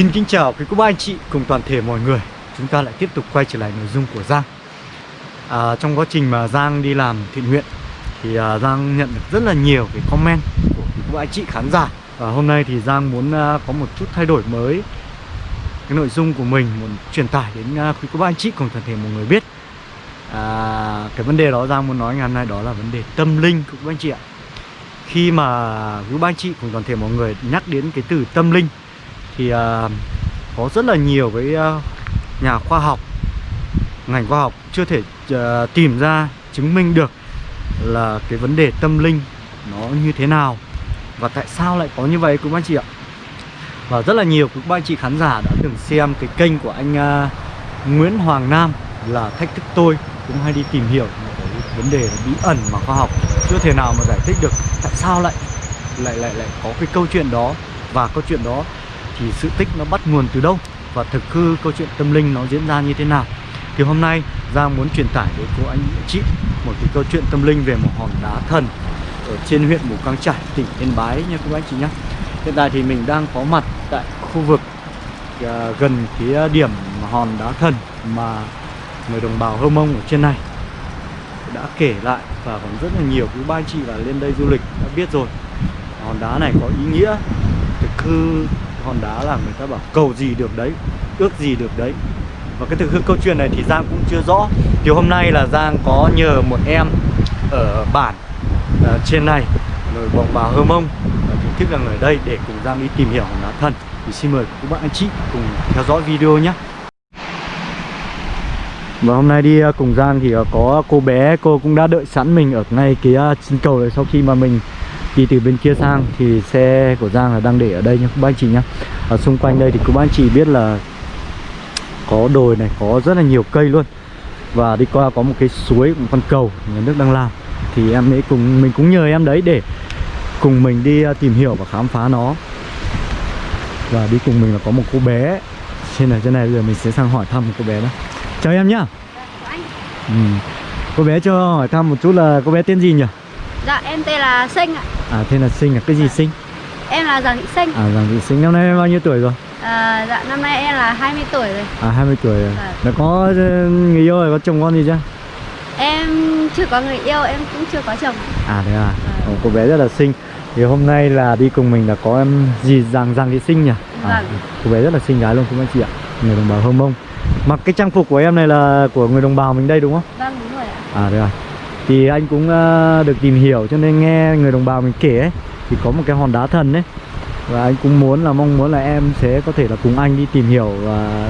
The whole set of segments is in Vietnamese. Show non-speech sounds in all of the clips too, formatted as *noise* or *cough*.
Xin kính chào quý cô bác anh chị cùng toàn thể mọi người. Chúng ta lại tiếp tục quay trở lại nội dung của Giang. À, Trong quá trình mà Giang đi làm thiện nguyện Thì à, Giang nhận được rất là nhiều cái comment của quý cô bác anh chị khán giả. Và hôm nay thì Giang muốn à, có một chút thay đổi mới. Cái nội dung của mình muốn truyền tải đến à, quý cô bác anh chị cùng toàn thể mọi người biết. À, Cái vấn đề đó Giang muốn nói ngày hôm nay đó là vấn đề tâm linh của quý bác anh chị ạ. Khi mà quý bác anh chị cùng toàn thể mọi người nhắc đến cái từ tâm linh thì uh, có rất là nhiều cái uh, nhà khoa học ngành khoa học chưa thể uh, tìm ra chứng minh được là cái vấn đề tâm linh nó như thế nào và tại sao lại có như vậy quý anh chị ạ. Và rất là nhiều quý anh chị khán giả đã từng xem cái kênh của anh uh, Nguyễn Hoàng Nam là thách thức tôi cũng hay đi tìm hiểu cái vấn đề bí ẩn mà khoa học chưa thể nào mà giải thích được tại sao lại lại lại lại có cái câu chuyện đó và câu chuyện đó thì sự tích nó bắt nguồn từ đâu và thực hư câu chuyện tâm linh nó diễn ra như thế nào. Thì hôm nay Giang muốn truyền tải đến cô anh chị một cái câu chuyện tâm linh về một hòn đá thần ở trên huyện Mù Căng trải, tỉnh Yên Bái nha cô anh chị nhé hiện tại thì mình đang có mặt tại khu vực à, gần cái điểm hòn đá thần mà người đồng bào Hơ Mông ở trên này đã kể lại và còn rất là nhiều quý ba anh chị là lên đây du lịch đã biết rồi. Hòn đá này có ý nghĩa thực hư hòn đá là người ta bảo cầu gì được đấy ước gì được đấy. Và cái thực hư câu chuyện này thì Giang cũng chưa rõ. Thì hôm nay là Giang có nhờ một em ở bản uh, trên này người bồng bà Hơ Mông chính thức là người đây để cùng Giang đi tìm hiểu Honda đá thần thì xin mời các bạn anh chị cùng theo dõi video nhé. Và hôm nay đi ờ, cùng Giang thì ờ, có cô bé cô cũng đã đợi sẵn mình ở ngay cái chân cầu này sau khi mà mình đi từ bên kia sang thì xe của Giang là đang để ở đây nha các anh chị nhé ở xung quanh đây thì các anh chị biết là có đồi này có rất là nhiều cây luôn. Và đi qua có một cái suối một con cầu nhà nước đang làm. Thì em ấy cùng mình cũng nhờ em đấy để cùng mình đi à, tìm hiểu và khám phá nó. Và đi cùng mình là có một cô bé. Trên này trên này bây giờ mình sẽ sang hỏi thăm một cô bé đó chào em nhá. Ừ. cô bé cho hỏi thăm một chút là cô bé tên gì nhỉ Dạ em tên là Sinh ạ À tên là Sinh à? Cái gì dạ. Sinh? Em là Giàng Thị Sinh À Giàng Thị Sinh Năm nay em bao nhiêu tuổi rồi? à, Dạ năm nay em là 20 tuổi rồi À 20 tuổi rồi dạ. Đã có ờ, người yêu rồi, có chồng con gì chưa? Em chưa có người yêu, em cũng chưa có chồng À thế à? Ồ, cô bé rất là xinh Thì hôm nay là đi cùng mình là có em gì Giàng Giàng Thị Sinh nhỉ? À, vâng. cô bé rất là xinh gái luôn các anh chị ạ Người đồng bào Hơ Mông Mặc cái trang phục của em này là của người đồng bào mình đây đúng không? Vâng đúng rồi ạ À thế à thì anh cũng uh, được tìm hiểu cho nên nghe người đồng bào mình kể ấy thì có một cái hòn đá thần đấy và anh cũng muốn là mong muốn là em sẽ có thể là cùng anh đi tìm hiểu và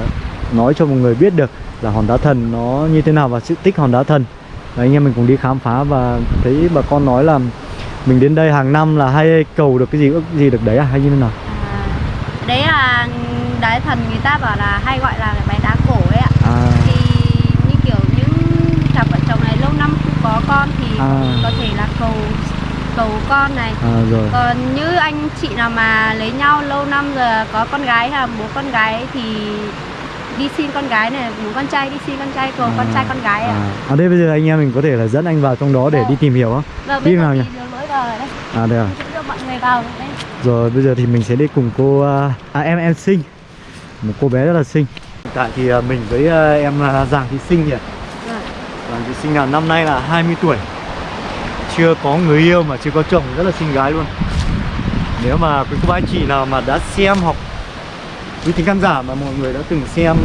nói cho mọi người biết được là hòn đá thần nó như thế nào và sự tích hòn đá thần. Và anh em mình cùng đi khám phá và thấy bà con nói là mình đến đây hàng năm là hay cầu được cái gì ước gì được đấy à hay như thế nào? À, đấy là đá thần người ta bảo là hay gọi là cái bài đá cổ ấy ạ. À. thì như kiểu những cặp vợ chồng này lâu năm có con thì À. có thể là cầu cầu con này. À rồi. Còn như anh chị nào mà lấy nhau lâu năm rồi có con gái hay bố con gái thì đi xin con gái này bố con trai đi xin con trai cầu con trai con gái ạ. À. à đây bây giờ anh em mình có thể là dẫn anh vào trong đó để Vâng. đi tìm hiểu không Vâng, Đi nhỉ? vào rồi đây à đây à. Mọi người vào đây. Rồi bây giờ thì mình sẽ đi cùng cô à, à em em Sinh. Một cô bé rất là xinh. Hiện tại thì à, mình với à, em à, Giàng Thị Sinh nhỉ Vâng. chị Sinh là năm nay là 20 tuổi. Chưa có người yêu mà chưa có chồng rất là xinh gái luôn. Nếu mà quý cô bác anh chị nào mà đã xem hoặc quý thính khán giả mà mọi người đã từng xem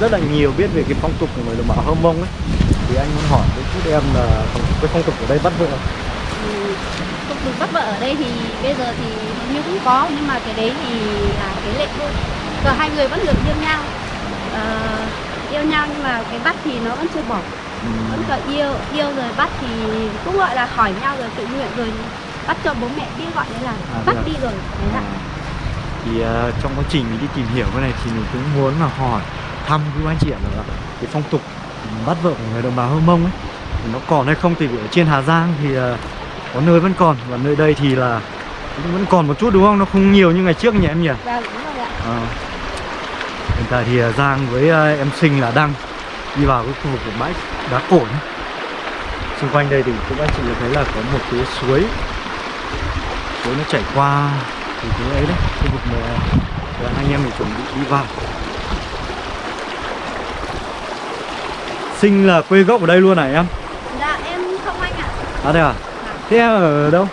rất là nhiều biết về cái phong tục của người đồng bào Hơ Mông ấy Thì anh muốn hỏi với chút em là cái phong tục ở đây bắt vợ Ừ, Không được bắt vợ ở đây thì bây giờ thì như cũng có nhưng mà cái đấy thì là cái lệ thôi. Còn hai người vẫn được yêu nhau. Uh, Yêu nhau nhưng mà cái bắt thì nó vẫn chưa bỏ. Vẫn còn yêu, yêu rồi bắt thì cũng gọi là hỏi nhau rồi tự nguyện rồi Bắt cho bố mẹ biết gọi đấy là À, bắt à? đi rồi Đấy là thì ờ, trong quá trình mình đi tìm hiểu cái này thì mình cũng muốn là hỏi thăm quý anh chị ạ là cái phong tục bắt vợ của người đồng bào Hơ Mông ấy nó còn hay không? Thì ở trên Hà Giang thì ờ, có nơi vẫn còn và nơi đây thì là vẫn còn một chút đúng không? Nó không nhiều như ngày trước nhỉ em nhỉ? Vâng, đúng rồi ạ. Ờ. hiện tại thì ờ, Giang với ờ, em Sinh là đang đi vào cái khu vực của bãi đá cổ nhé xung quanh đây thì các anh chị thấy là có một cái suối suối nó chảy qua thì cái ấy đấy khu vực mà Và anh em mình chuẩn bị đi vào Sinh là quê gốc ở đây luôn hả em? dạ em không anh ạ À đây à? Thế em ở đâu?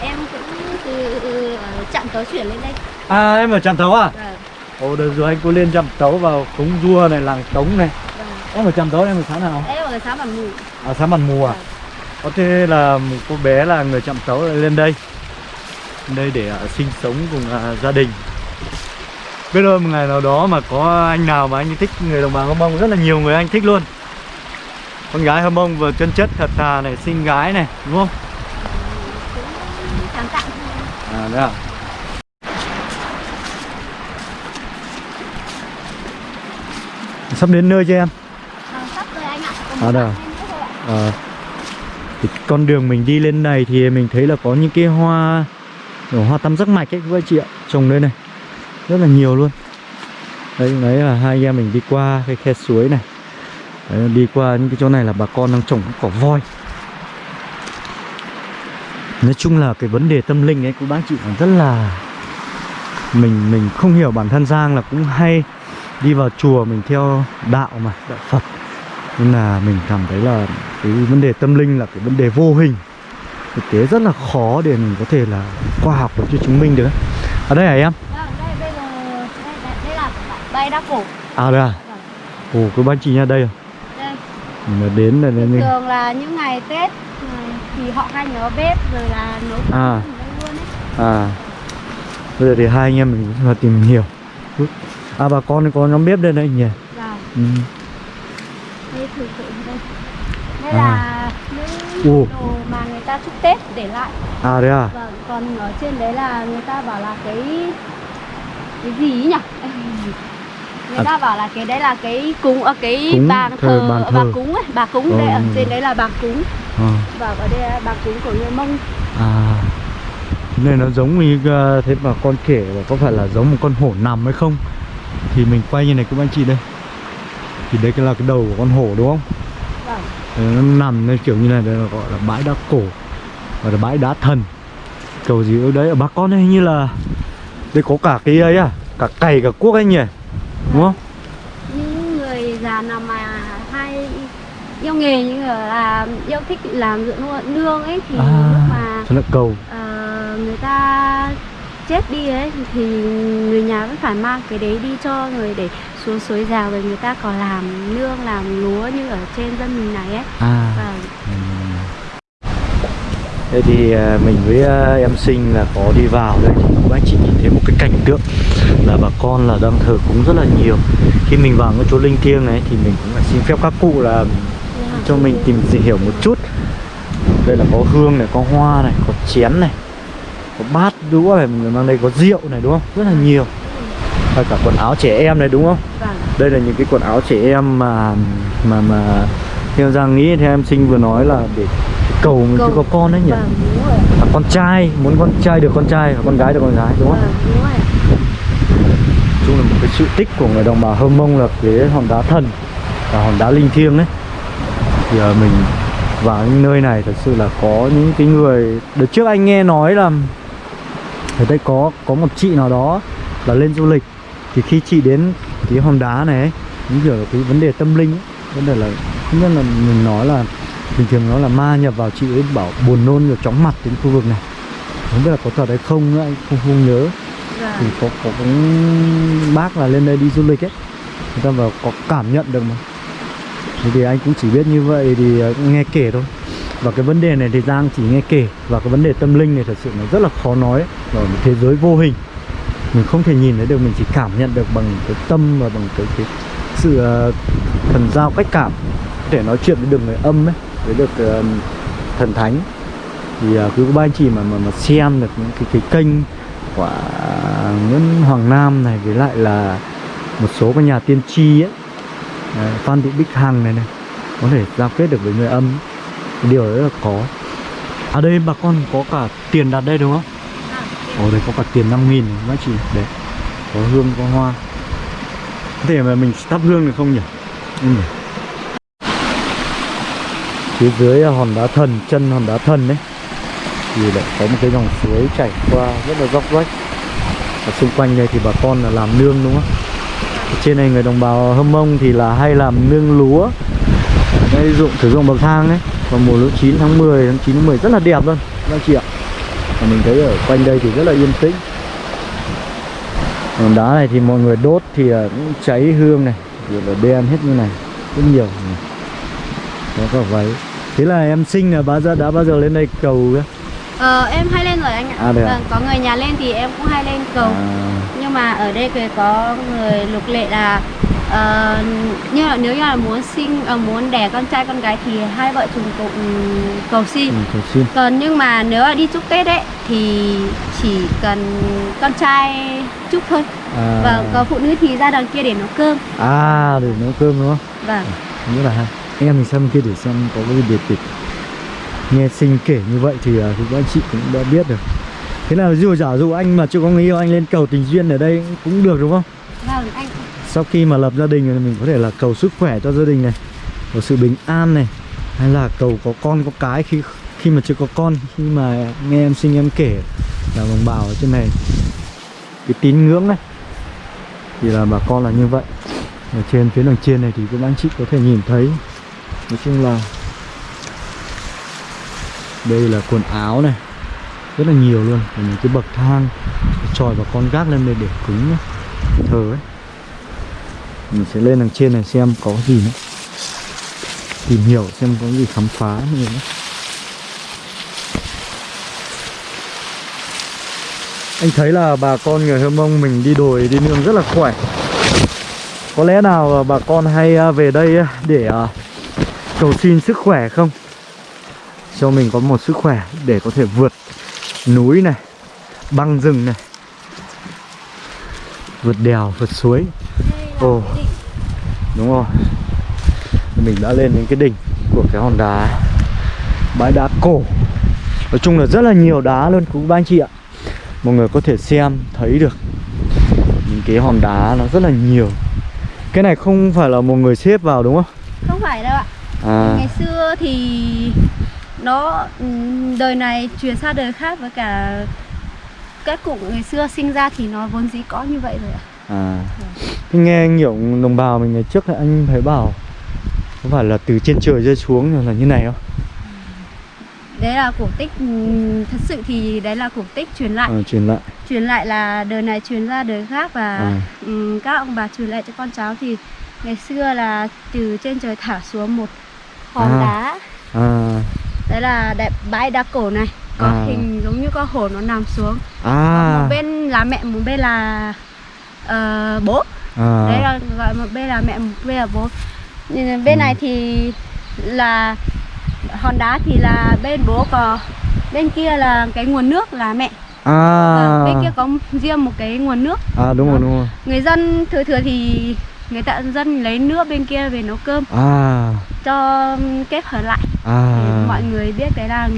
em cũng từ ở trạm tàu chuyển lên đây À em ở Trạm Tấu à? vâng Ồ đợt rồi anh có lên Trạm Tấu vào cúng rua này, làng Tống này Em ở Trạm Tấu em ở xã nào? em ở xã bản mù À xã Bản Mù à? Vâng. Có thế là một cô bé là người Trạm Tấu lên đây Lên đây để à, sinh sống cùng à, gia đình Biết đâu một ngày nào đó mà có anh nào mà anh thích người đồng bào Hâm Mông Rất là nhiều người anh thích luôn Con gái Hâm Mông vừa chân chất thật thà này, xinh gái này, đúng không? À đấy à Sắp đến nơi chưa em? Vâng, sắp rồi anh ạ còn À, một đâu? thì con đường mình đi lên này thì mình thấy là có những cái hoa hoa tam giác mạch ấy các anh chị ạ trồng đây này. Rất là nhiều luôn. Đấy đấy là hai anh em mình đi qua cái khe suối này. Đấy, đi qua những cái chỗ này là bà con đang trồng cỏ voi. Nói chung là cái vấn đề tâm linh ấy của bác chị còn rất là mình mình không hiểu bản thân Giang là cũng hay đi vào chùa mình theo đạo mà đạo Phật nên là mình cảm thấy là cái vấn đề tâm linh là cái vấn đề vô hình. Thực tế rất là khó để mình có thể là khoa học được cho chứng minh được. Ở đây hả em? Vâng, đây bây giờ đây, đây, đây là bay đá cổ. À đây à? Ồ cái ban chị nhà đây à? Đây. Mình là đến là đến đây thường là những ngày Tết ừ, thì họ hay nhớ bếp rồi là nấu À. ở đây luôn ấy. à. Bây giờ thì hai anh em mình là tìm hiểu. À bà con có nhóm bếp đây đấy nhỉ? Vâng, ừ. Đây thử thử đây. Đây À. là những đồ mà người ta chúc Tết để lại. à đấy à Vâng, còn ở trên đấy là người ta bảo là cái cái gì nhỉ? *laughs* Người À. ta bảo là cái đấy là cái cúng ở cái Cúng, bàn thờ, thờ, bàn bà thờ. cúng ấy, bà cúng đây Ờ. ở trên đấy là bà cúng. à, Vâng, ở đây là bà cúng của người Mông. à. Này nó giống như uh, thế mà con kể là có phải là giống một con hổ nằm hay không Thì mình quay như này các anh chị đây Thì đây cái là cái đầu của con hổ đúng không Vâng. Nó nằm nó kiểu như này đây là gọi là bãi đá cổ gọi là bãi đá thần cầu gì ở đấy ở bà con đây như là đây có cả cái ấy à cả cày cả cuốc anh nhỉ đúng không những người già nào mà hay yêu nghề như là yêu thích làm ruộng nương- nương ấy thì À. lúc mà nó cầu ờ, người ta chết đi ấy thì người nhà vẫn phải mang cái đấy đi cho người để xuống suối rào rồi người ta còn làm nương làm lúa như ở trên dân mình này ấy. À. Và ừm. thế thì à, mình với à, em sinh là có đi vào đây thì các anh chị nhìn thấy một cái cảnh tượng là bà con là đang thờ cúng rất là nhiều. Khi mình vào cái chỗ linh thiêng này thì mình cũng phải xin phép các cụ là cho mình tìm hiểu một chút. Đây là có hương này có hoa này có chén này có bát đũa này mình mang đây có rượu này đúng không? Rất là nhiều. Và cả quần áo trẻ em này đúng không? Vâng. Đây là những cái quần áo trẻ em mà mà mà theo Giang nghĩ theo em sinh vừa nói là để cầu mình Cầu. có con đấy nhỉ? Vâng à, con trai muốn con trai được con trai và con gái được con gái đúng không? Vâng đúng rồi chung là một cái sự tích của người đồng bào Hơ Mông là cái hòn đá thần và hòn đá linh thiêng đấy. Thì à, mình vào những nơi này thật sự là có những cái người đợt trước anh nghe nói là ở đây có có một chị nào đó là lên du lịch. Thì khi chị đến cái hòn đá này ấy, những kiểu là cái vấn đề tâm linh ấy, vấn đề là không biết là mình nói là bình thường nó là ma nhập vào chị ấy bảo buồn nôn rồi chóng mặt đến khu vực này. Không biết là có thật hay không nữa anh không không nhớ. Thì vâng có có cũng bác là lên đây đi du lịch ấy. Người ta vào có cảm nhận được mà. Thì, thì anh cũng chỉ biết như vậy thì ờ, nghe kể thôi và cái vấn đề này thì Giang chỉ nghe kể. Và cái vấn đề tâm linh này thật sự nó rất là khó nói ở một thế giới vô hình. Mình không thể nhìn thấy được mình chỉ cảm nhận được bằng cái tâm và bằng cái, cái sự uh, thần giao cách cảm. Để nói chuyện với được người âm ấy với được uh, thần thánh. Thì uh, cứ có ba anh chị mà mà mà xem được những cái cái kênh của Nguyễn Hoàng Nam này với lại là một số các nhà tiên tri ấy. Đấy, Phan Thị Bích Hằng này này có thể giao kết được với người âm cái điều đấy là có. Ở đây bà con có cả tiền đặt đây đúng không? Ồ đây có cả tiền 5 nghìn các chị? Đấy Có hương có hoa. Có thể mà mình thắp hương được không nhỉ? Ừ. Phía dưới là hòn đá thần Chân hòn đá thần đấy. Thì lại có một cái dòng suối chảy qua Rất là dốc rách ở xung quanh đây thì bà con là làm nương đúng không? Ở trên này người đồng bào hâm mông thì là hay làm nương lúa đây dụng sử dụng bậc thang ấy vào mùa lúa chín tháng 10 tháng 9 tháng 10 rất là đẹp luôn các anh chị ạ và mình thấy ở quanh đây thì rất là yên tĩnh còn đá này thì mọi người đốt thì à, cũng cháy hương này rồi là đen hết như này rất nhiều này. có cả váy thế là em sinh là bao giờ đã bao giờ lên đây cầu cơ Ờ, em hay lên rồi anh ạ. À, à? Vâng, có người nhà lên thì em cũng hay lên cầu. à, Nhưng mà ở đây thì có người luật lệ là ờ, như là nếu như là muốn sinh ờ, muốn đẻ con trai con gái thì hai vợ chồng cùng cầu xin. ừ, cầu xin Còn nhưng mà nếu là đi chúc Tết ấy thì chỉ cần con trai chúc thôi. à, Vâng, còn phụ nữ thì ra đằng kia để nấu cơm. à để nấu cơm đúng không Vâng. rất là hay em mình xem kia để xem có cái gì biệt tịch nghe sinh kể như vậy thì à, thì các anh chị cũng đã biết được thế nào dù giả dụ anh mà chưa có người yêu anh lên cầu tình duyên ở đây cũng được đúng không Vâng, anh sau khi mà lập gia đình rồi thì mình có thể là cầu sức khỏe cho gia đình này cầu sự bình an này hay là cầu có con có cái khi khi mà chưa có con khi mà nghe em sinh em kể là đồng bào ở trên này. Cái tín ngưỡng này thì là bà con là như vậy. Ở trên phía đằng trên này thì các anh chị có thể nhìn thấy. Nói chung là đây là quần áo này rất là nhiều luôn. Và những cái bậc thang tròi và con gác lên đây để cúng nhá, thờ ấy mình sẽ lên đằng trên này xem có gì nữa. Tìm hiểu xem có gì khám phá nữa. Anh thấy là bà con người Hơ Mông mình đi đồi, đi nương rất là khỏe. Có lẽ nào bà con hay à, về đây à, để à, cầu xin sức khỏe không? Cho mình có một sức khỏe để có thể vượt núi này, băng rừng này, vượt đèo, vượt suối. Ồ. đúng rồi. Mình đã lên đến cái đỉnh của cái hòn đá. Bãi đá cổ. Nói chung là rất là nhiều đá luôn quý ba anh chị ạ. Mọi người có thể xem thấy được những cái hòn đá nó rất là nhiều. Cái này không phải là một người xếp vào đúng không? Không phải đâu ạ. à. Ngày xưa thì nó ừm, đời này truyền sang đời khác với cả các cụ ngày xưa sinh ra thì nó vốn dĩ có như vậy rồi ạ. À Thế nghe nhiều đồng bào mình ngày trước là anh thấy bảo có phải là từ trên trời rơi xuống là như này không Đấy là cổ tích ừm, thật sự thì đấy là cổ tích truyền lại. à, truyền lại Truyền lại là đời này truyền ra đời khác và À. ừm, các ông bà truyền lại cho con cháu thì ngày xưa là từ trên trời thả xuống một hòn À. đá. à Đấy là đẹp bãi đá cổ này. Có À. hình giống như con hổ nó nằm xuống. à Một bên là mẹ, một bên là ờ, bố. à. Đấy là gọi một bên là mẹ một bên là bố. Bên Ừ. này thì là hòn đá thì là bên bố còn bên kia là cái nguồn nước là mẹ. À. Và bên kia có riêng một cái nguồn nước. À đúng rồi đúng rồi. Người dân thừa thừa thì người ta dân lấy nước bên kia về nấu cơm. À. Cho kết hợp lại. À. Để mọi người biết đấy là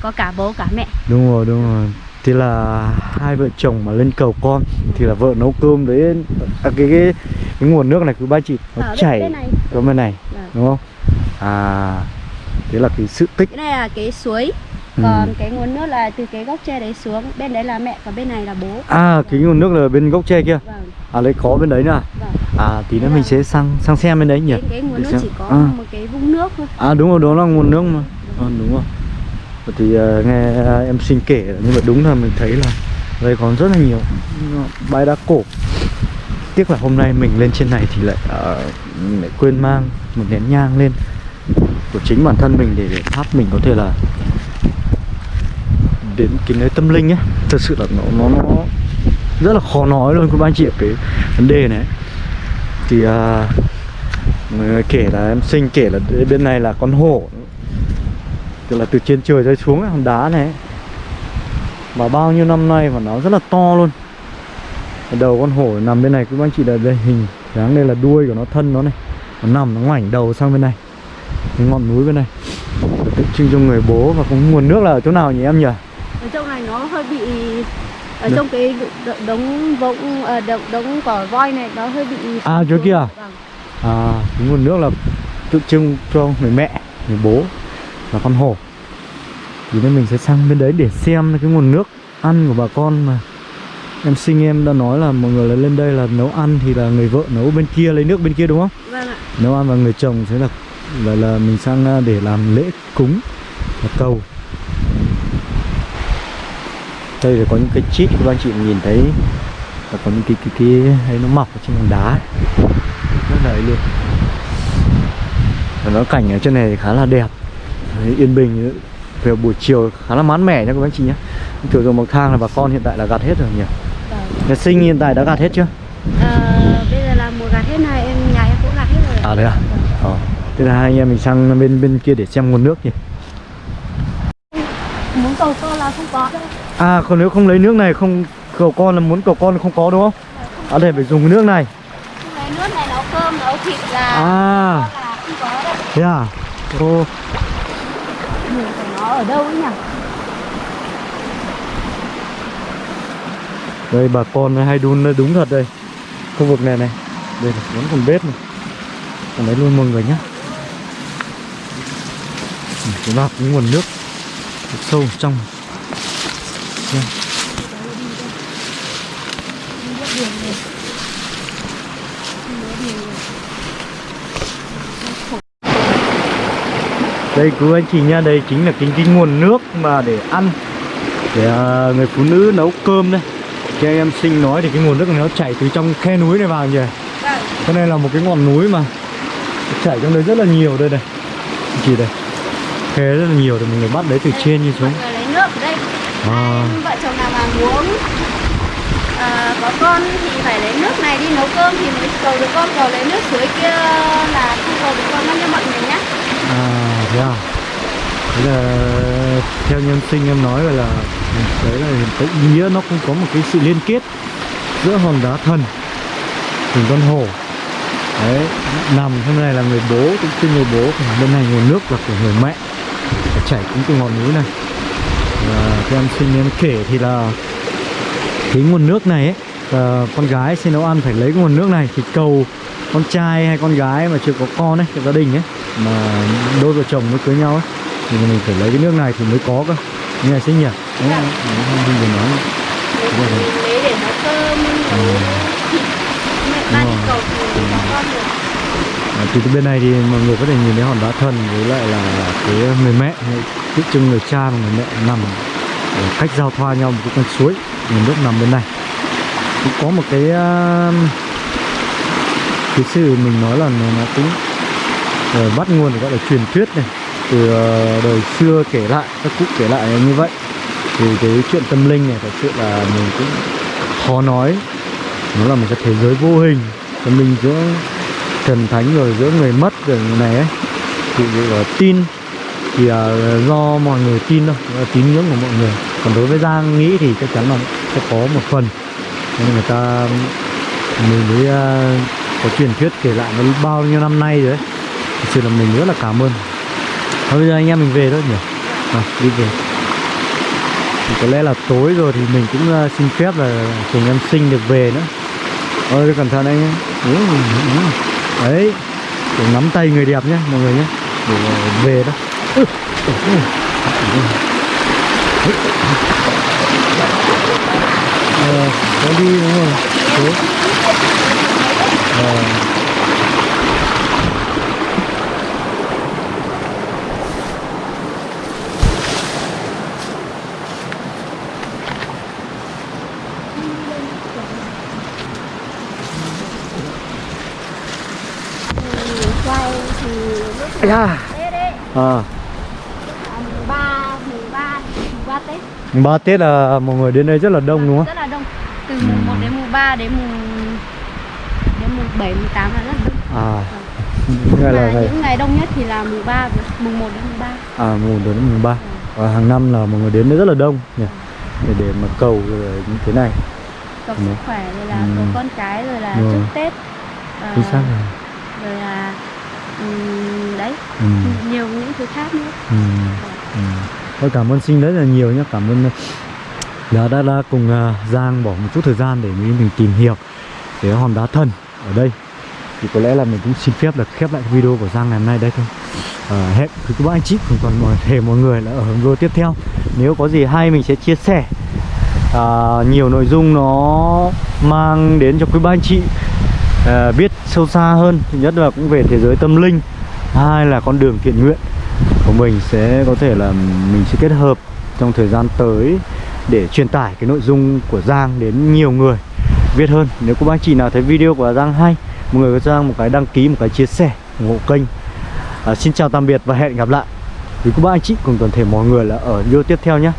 có cả bố cả mẹ. Đúng rồi đúng rồi thì là hai vợ chồng mà lên cầu con thì là vợ nấu cơm đấy à, cái, cái cái nguồn nước này cứ ba chị nó Ở chảy bên này. có bên này Vâng. đúng không à thế là cái sự tích cái này là cái suối Ừ. còn cái nguồn nước là từ cái gốc tre đấy xuống bên đấy là mẹ còn bên này là bố à cái nguồn nước là bên gốc tre kia vâng à lấy có bên đấy nữa à? vâng à tí nữa mình là- sẽ sang sang xem bên đấy nhỉ cái, cái nguồn Để nước xem. chỉ có À. một cái vũng nước thôi À đúng rồi, đó là nguồn nước mà à, Đúng rồi thì ờ, nghe à, em xin kể nhưng mà đúng là mình thấy là Đây còn rất là nhiều. Bãi đá cổ. Tiếc là hôm nay mình lên trên này thì lại, uh, lại quên mang một nén nhang lên Của chính bản thân mình để, để thắp mình có thể là Đến cái nơi tâm linh ấy Thật sự là nó, nó, nó rất là khó nói luôn các anh chị cái vấn đề này. Thì uh, Người kể là em sinh kể là bên này là con hổ Tức là từ trên trời rơi xuống hòn đá này. Và bao nhiêu năm nay và nó rất là to luôn Đầu con hổ nằm bên này các anh chị là đây hình dáng đây là đuôi của nó thân nó này Nó nằm nó ngoảnh đầu sang bên này Cái ngọn núi bên này Để tượng trưng cho người bố và có nguồn nước là ở chỗ nào nhỉ em nhỉ? ở trong này nó hơi bị ở Được. trong cái đống vũng ờ, đống đống cỏ voi này nó hơi bị À, chỗ kia à? vâng. À, cái nguồn nước là tượng trưng cho người mẹ, người bố và con hổ. Thì nên mình sẽ sang bên đấy để xem cái nguồn nước ăn của bà con mà Em sinh em đã nói là mọi người là lên đây là nấu ăn thì là người vợ nấu bên kia lấy nước bên kia đúng không? vâng ạ Nấu ăn và người chồng sẽ là là, là mình sang à, để làm lễ cúng và cầu. Đây là có những cái chít các anh chị nhìn thấy là có những cái cái cái hay nó mọc ở trên hòn đá ấy. rất là ấy luôn. Và nó cảnh ở trên này thì khá là đẹp, Đấy, yên bình về buổi chiều khá là mát mẻ nha các anh chị nhé. Thường thường bậc thang là bà con hiện tại là gặt hết rồi nhỉ? vâng. Nhà sinh hiện tại đã gặt hết chưa? Ờ, bây giờ là mùa gặt hết này em nhà em cũng gặt hết rồi. À đấy à? Ờ. Thế là hai anh em mình sang bên bên kia để xem nguồn nước nhỉ? muốn cầu con là không có đâu À còn nếu không lấy nước này không cầu con là muốn cầu con không có đúng không? À đây phải dùng cái nước này. Lấy nước này nấu cơm nấu thịt là À là không có đâu thế à? Ô, Người của nó ở đâu ấy nhỉ đây, bà con hay đun đúng thật đây. Khu vực này này. Đây là vẫn còn bếp này. Còn lấy luôn mọi người nhá. chúng ta nguồn nước sâu trong. Đây. Không biết đường này Không biết đường này đây quý anh chị nha, đây chính là cái, cái nguồn nước mà để ăn. Để à, người phụ nữ nấu cơm đây. Anh em sinh nói thì cái nguồn nước này nó chảy từ trong khe núi này vào nhỉ? Vâng. Cái này là một cái ngọn núi mà Chảy trong đấy rất là nhiều đây này. Chị đây. Khe rất là nhiều thì người bắt đấy từ trên như xuống. lấy nước ở đây. À. Vợ chồng nào mà muốn à, có con thì phải lấy nước này đi nấu cơm thì mới cầu được con cầu lấy nước suối kia là không cầu được con mất cho mọi người nhé À thế Thế là theo nhân sinh em nói là Đấy là cái ý nghĩa nó cũng có một cái sự liên kết Giữa hòn đá thần Cùng con hổ Đấy, Nằm bên này là người bố, Cũng คือ người bố bên này nguồn nước là của người mẹ chảy cũng từ ngọn núi này. Và theo em sinh em kể thì là Cái nguồn nước này ấy là con gái xin nấu ăn phải lấy cái nguồn nước này thì cầu con trai hay con gái mà chưa có con ấy, gia đình ấy mà đôi vợ chồng mới cưới nhau ấy thì mình phải lấy cái nước này thì mới có cơ. Như này nhỉ? Đấy Dạ. không? Không? Vừa nói. Lấy, lấy để nấu cơm nấu thịt mẹ ba đi rồi. cầu thì có con được. Thì từ bên này thì mọi người có thể nhìn thấy hòn đá thần với lại là cái người mẹ tượng trưng người cha và người mẹ nằm cách giao thoa nhau một cái con suối nguồn nước nằm bên này cũng có một cái uh, cái sự mình nói là nó, nó cũng uh, bắt nguồn gọi là truyền thuyết này. Từ uh, đời xưa kể lại các cụ kể lại như vậy. Thì cái chuyện tâm linh này thật sự là mình cũng khó nói. Nó là một cái thế giới vô hình tâm linh giữa thần thánh rồi giữa người mất rồi người này ấy. Thì uh, là tin thì uh, do mọi người tin thôi tín ngưỡng của mọi người. Còn đối với giang nghĩ thì chắc chắn là sẽ có một phần nên người ta mình mới uh, có truyền thuyết kể lại nó bao nhiêu năm nay rồi đấy thực sự là mình rất là cảm ơn. Thôi bây giờ anh em mình về thôi nhỉ? À, đi về. Thì có lẽ là tối rồi thì mình cũng uh, xin phép là cùng em sinh được về nữa. Ôi cẩn thận anh nhé. Ừ, ừ, ừ. Đấy để nắm tay người đẹp nhé mọi người nhé. Để à, về đó. Ừ. Ờ, có đi đúng không? Thế. À. À, à, 3 Tết. 3 Tết là mọi người đến đây rất là đông đúng không? Rất là đông. Từ mùng 1 đến mùng 3 đến mùng đến mùng 7, mùng 8 là rất đông. À. Vâng. Ngày là những ngày đông nhất thì là mùng 3, mùng 1 đến mùng 3 À mùng 1 đến mùng 3. Và hàng năm là mọi người đến đây rất là đông nhỉ? Để, để mà cầu rồi như thế này. Cầu sức khỏe rồi là ừ. cầu con cái rồi là rồi. trước Tết. À, xác rồi. Rồi là um, đấy. Ừ. nhiều những thứ khác nữa. Ừ. Vâng. Ừ. Thôi cảm ơn sinh rất là nhiều nhé. Cảm ơn đã đã, đã cùng uh, Giang bỏ một chút thời gian để mình mình tìm hiểu cái hòn đá thần ở đây. Thì có lẽ là mình cũng xin phép là khép lại video của Giang ngày hôm nay đây thôi. À, hẹn quý các bạn anh chị cùng toàn mọi thể mọi người là ở video tiếp theo. Nếu có gì hay mình sẽ chia sẻ. À, nhiều nội dung nó mang đến cho quý ba anh chị à, biết sâu xa hơn. Thứ nhất là cũng về thế giới tâm linh. Hai là con đường thiện nguyện của mình sẽ có thể là mình sẽ kết hợp trong thời gian tới để truyền tải cái nội dung của Giang đến nhiều người biết hơn. Nếu các bác anh chị nào thấy video của Giang hay mọi người có cho Giang một cái đăng ký một cái chia sẻ ủng hộ kênh. À, xin chào tạm biệt và hẹn gặp lại. Quý cô bác anh chị cùng toàn thể mọi người là ở video tiếp theo nhé.